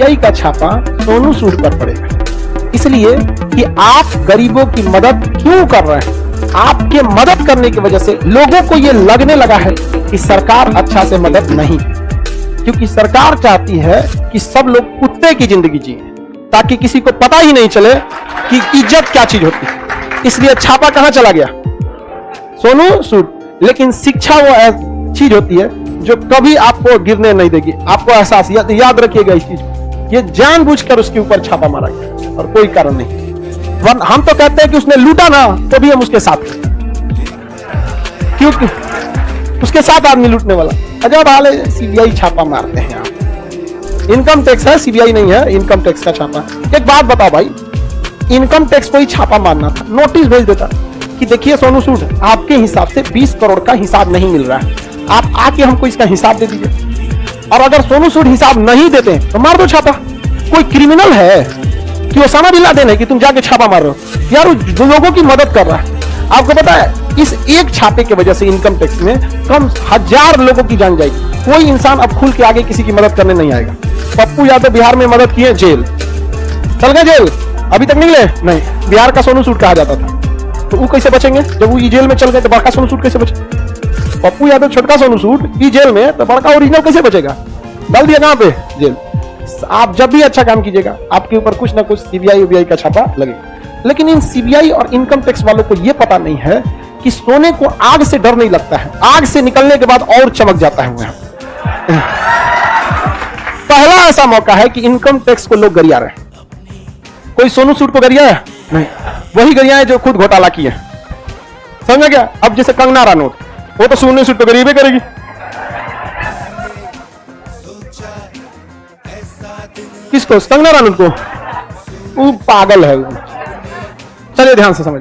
यही का छापा सोनू सूद पर पड़ेगा इसलिए कि आप गरीबों की मदद क्यों कर रहे हैं? आपके मदद करने की वजह से लोगों को यह लगने लगा है कि सरकार अच्छा से मदद नहीं क्योंकि सरकार चाहती है कि सब लोग कुत्ते की ज़िंदगी जिए ताकि किसी को पता ही नहीं चले कि इज़्ज़त क्या चीज़ होती है। इसलिए छापा कहाँ चला गया? सोनू सूद। लेकिन शिक्षा वो चीज़ होती है जो कभी आपको गिरने नहीं देगी। आपको एहसास या, याद रखिएगा इस चीज़ को। ये जानबूझकर उसके ऊपर छापा मारा गया और कोई कारण नहीं। हम तो कहते हैं कि उसने लूटा ना तो भी हम उसके साथ क्योंकि उसके साथ आदमी लूटने वाला। अजब हाल है सीबीआई छापा मारते हैं आप। इनकम टैक्स है सीबीआई नहीं है इनकम टैक्स का छापा। एक बात बताओ भाई इनकम टैक्स को ही छापा मारना था। नोटिस भेज देता कि देखिए, सोनू सूद, आपके हिसाब से 20 करोड़ का हिसाब नहीं मिल रहा है। आप आके हमको इसका हिसाब दे दीजिए। और अगर सोनू सूद हिसाब नहीं देते तो मार दो छापा। कोई क्रिमिनल है कि ओसामा बिन लादेन है कि तुम जाके छापा मार रहे हो? यार जो लोगों की मदद कर रहा है। आपको पता है, इस एक छापे की वजह से इनकम टैक्स में कम हज़ार लोगों की जान जाएगी। कोई इंसान अब खुल के आगे किसी की मदद करने नहीं आएगा। पप्पू यादव बिहार में मदद किए, जेल। चल गए जेल। अभी तक निकले? नहीं। बिहार का सोनू सूट कहा जाता था। तो वो कैसे बचेंगे? जब वो जेल में चल गए तो बड़का सोनू सूट कैसे बचे? पप्पू यादव छोटका सोनू सूट, ई जेल में तो बड़का ओरिजिनल कैसे बचेगा? डाल दिया कहाँ पे? जेल। आप जब भी अच्छा काम कीजिएगा, आपके ऊपर कुछ ना कुछ सीबीआई उबीआई का छापा लगेगा। लेकिन इन सीबीआई और इनकम टैक्स वालों को यह पता नहीं है कि सोने को आग से डर नहीं लगता है। आग से निकलने के बाद और चमक जाता है वहाँ। पहला ऐसा मौका है कि इनकम टैक्स को लोग गरिया रहे। कोई सोनू सूट को गरिया है? नहीं। वही गरिया है जो खुद घोटाला किए समझा क्या? अब जैसे कंगना रानौत। वो तो सुनने सूट तो ही करेगी। किसको? कंगना रानू को? वो पागल है चलिए ध्यान से समझ